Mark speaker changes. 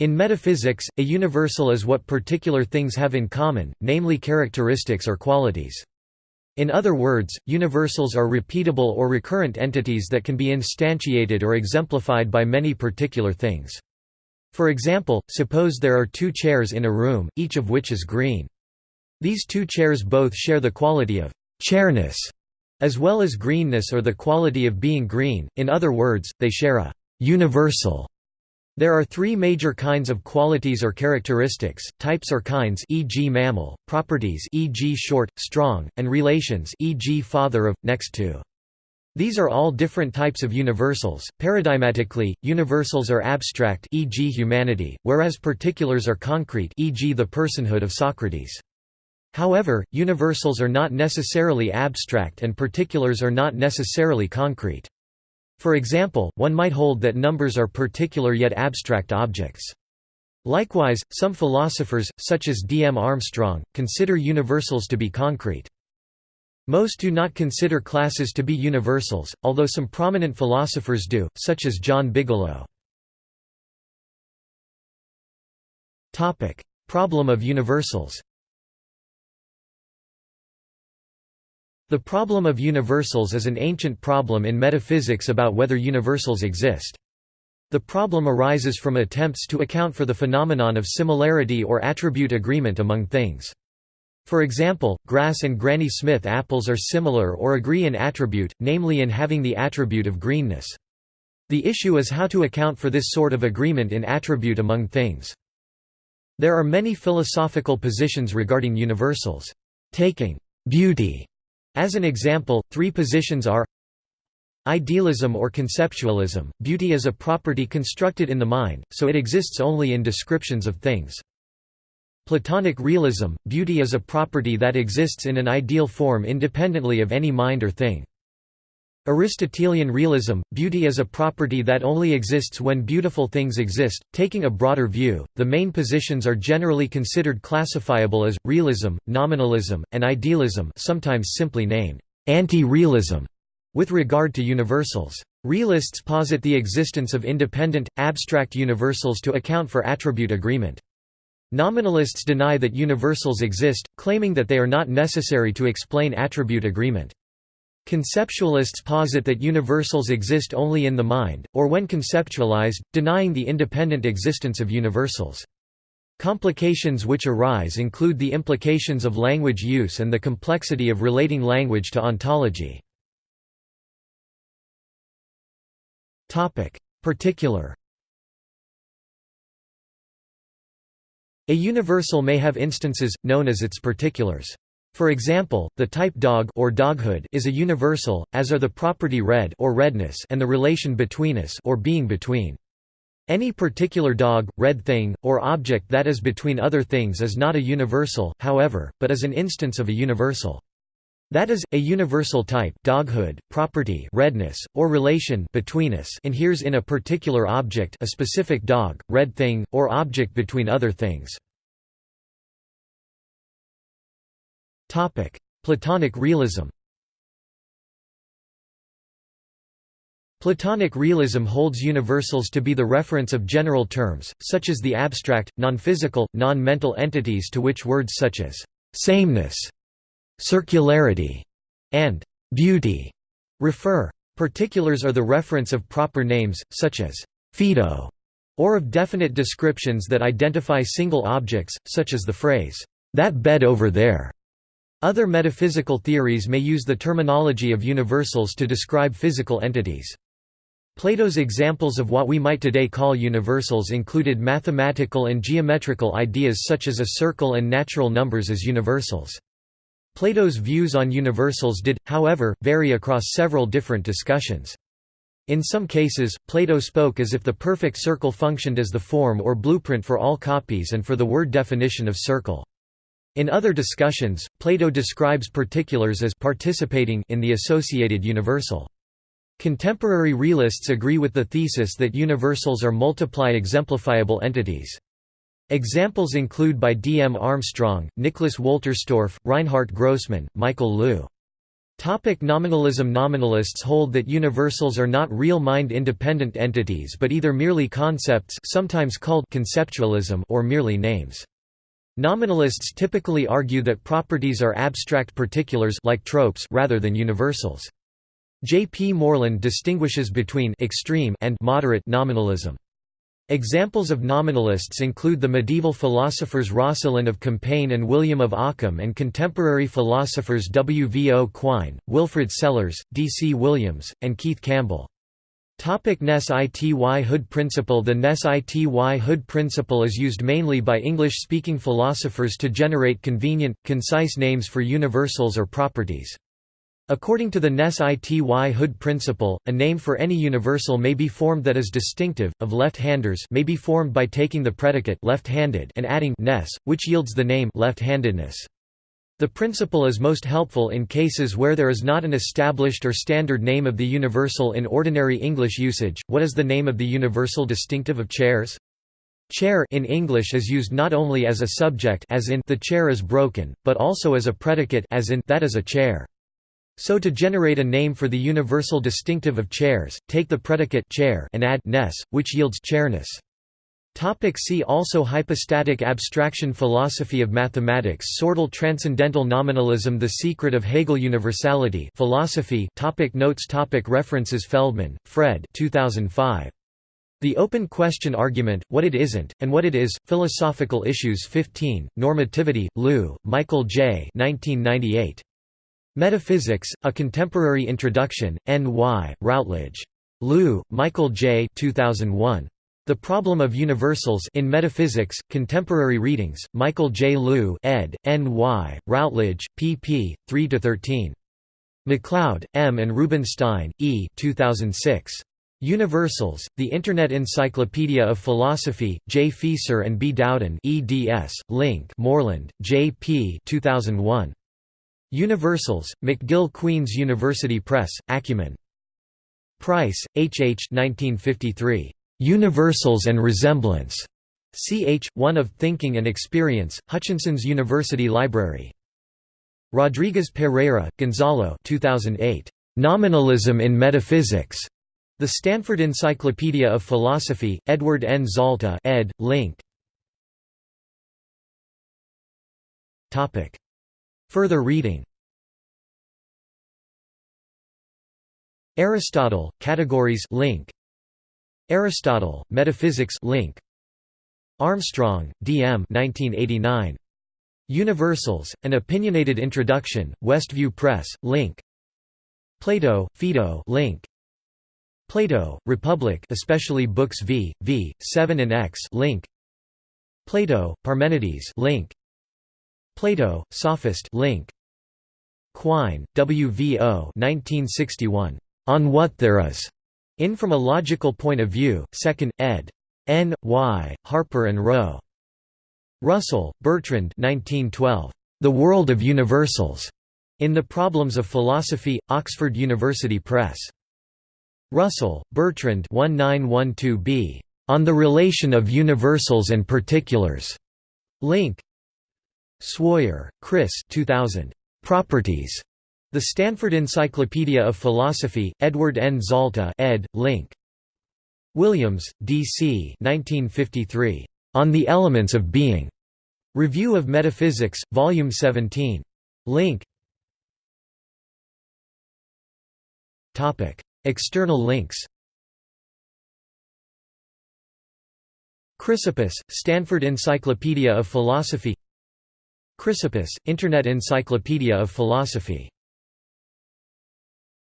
Speaker 1: In metaphysics, a universal is what particular things have in common, namely characteristics or qualities. In other words, universals are repeatable or recurrent entities that can be instantiated or exemplified by many particular things. For example, suppose there are two chairs in a room, each of which is green. These two chairs both share the quality of chairness, as well as greenness or the quality of being green, in other words, they share a universal there are three major kinds of qualities or characteristics, types or kinds e.g. mammal, properties e.g. short, strong, and relations e.g. father of, next to. These are all different types of universals. Paradigmatically, universals are abstract e.g. humanity, whereas particulars are concrete e.g. the personhood of Socrates. However, universals are not necessarily abstract and particulars are not necessarily concrete. For example, one might hold that numbers are particular yet abstract objects. Likewise, some philosophers, such as D. M. Armstrong, consider universals to be concrete. Most do not consider classes to be universals, although some prominent philosophers do, such as John Bigelow. Problem of universals The problem of universals is an ancient problem in metaphysics about whether universals exist. The problem arises from attempts to account for the phenomenon of similarity or attribute agreement among things. For example, grass and Granny Smith apples are similar or agree in attribute, namely in having the attribute of greenness. The issue is how to account for this sort of agreement in attribute among things. There are many philosophical positions regarding universals. Taking beauty as an example, three positions are Idealism or conceptualism, beauty is a property constructed in the mind, so it exists only in descriptions of things. Platonic realism, beauty is a property that exists in an ideal form independently of any mind or thing. Aristotelian realism, beauty is a property that only exists when beautiful things exist. Taking a broader view, the main positions are generally considered classifiable as realism, nominalism, and idealism, sometimes simply named anti-realism, with regard to universals. Realists posit the existence of independent, abstract universals to account for attribute agreement. Nominalists deny that universals exist, claiming that they are not necessary to explain attribute agreement. Conceptualists posit that universals exist only in the mind, or when conceptualized, denying the independent existence of universals. Complications which arise include the implications of language use and the complexity of relating language to ontology. Particular A universal may have instances, known as its particulars. For example, the type dog or doghood is a universal, as are the property red or redness and the relation betweenness or being between. Any particular dog, red thing, or object that is between other things is not a universal, however, but is an instance of a universal. That is, a universal type doghood, property redness, or relation betweenness inheres in a particular object a specific dog, red thing, or object between other things. Platonic realism Platonic realism holds universals to be the reference of general terms, such as the abstract, non-physical, non-mental entities to which words such as «sameness», «circularity» and «beauty» refer. Particulars are the reference of proper names, such as «Phaedo» or of definite descriptions that identify single objects, such as the phrase, "'that bed over there' Other metaphysical theories may use the terminology of universals to describe physical entities. Plato's examples of what we might today call universals included mathematical and geometrical ideas such as a circle and natural numbers as universals. Plato's views on universals did, however, vary across several different discussions. In some cases, Plato spoke as if the perfect circle functioned as the form or blueprint for all copies and for the word definition of circle. In other discussions, Plato describes particulars as participating in the associated universal. Contemporary realists agree with the thesis that universals are multiply exemplifiable entities. Examples include by D. M. Armstrong, Nicholas Wolterstorff, Reinhard Grossman, Michael Loux. Topic nominalism Nominalists hold that universals are not real mind-independent entities but either merely concepts sometimes called conceptualism or merely names. Nominalists typically argue that properties are abstract particulars like tropes rather than universals. J. P. Moreland distinguishes between extreme and moderate nominalism. Examples of nominalists include the medieval philosophers Roscelin of Compiègne and William of Ockham and contemporary philosophers W. V. O. Quine, Wilfrid Sellars, D. C. Williams, and Keith Campbell. Topic Ness-Ity Hood principle The Ness-Ity Hood principle is used mainly by English-speaking philosophers to generate convenient, concise names for universals or properties. According to the Ness-Ity Hood principle, a name for any universal may be formed that is distinctive, of left-handers may be formed by taking the predicate left-handed and adding ness, which yields the name left-handedness. The principle is most helpful in cases where there is not an established or standard name of the universal in ordinary English usage. What is the name of the universal distinctive of chairs? Chair in English is used not only as a subject as in the chair is broken, but also as a predicate as in that is a chair. So to generate a name for the universal distinctive of chairs, take the predicate chair and add ness, which yields chairness. Topic see also Hypostatic abstraction Philosophy of mathematics Sortal Transcendental Nominalism The Secret of Hegel Universality Philosophy topic Notes topic References Feldman, Fred 2005. The Open Question Argument, What It Isn't, and What It Is, Philosophical Issues 15, Normativity, Loux, Michael J. 1998. Metaphysics, A Contemporary Introduction, N.Y., Routledge. Loux, Michael J. 2001. The Problem of Universals in Metaphysics, Contemporary Readings, Michael J. Loux ed., N.Y., Routledge, pp. 3–13. MacLeod, M. and Rubenstein, E. 2006. Universals, The Internet Encyclopedia of Philosophy, J. Fieser and B. Dowden eds. Link Moreland, J. P. 2001. Universals, McGill Queen's University Press, Acumen. Price, H. H. 1953. Universals and Resemblance. Ch. 1 of Thinking and Experience, Hutchinson's University Library. Rodriguez-Pereyra, Gonzalo 2008. Nominalism in Metaphysics. The Stanford Encyclopedia of Philosophy, Edward N. Zalta ed., Link. Further reading Aristotle, Categories link. Aristotle, Metaphysics link. Armstrong, D. M. 1989. Universals, An Opinionated Introduction, Westview Press, link. Plato, Phaedo link. Plato, Republic especially Books V, V, 7 and X link. Plato, Parmenides link. Plato, Sophist link. Quine, W. V. O. 1961. On What There Is. In From a Logical Point of View, 2nd, ed. N. Y. Harper and Row. Russell, Bertrand 1912. The World of Universals. In the Problems of Philosophy, Oxford University Press. Russell, Bertrand 1912b. On the Relation of Universals and Particulars. Link Swoyer, Chris 2000. Properties. The Stanford Encyclopedia of Philosophy, Edward N. Zalta ed., Link. Williams, D. C. 1953. On the Elements of Being. Review of Metaphysics, Volume 17. Link. External links Chrysippus, Stanford Encyclopedia of Philosophy Chrysippus, Internet Encyclopedia of Philosophy